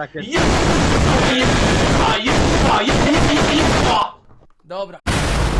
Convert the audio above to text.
Tak jest. Jest! Jest! Jest! Jest! Jest! Jest! Jest! Dobra.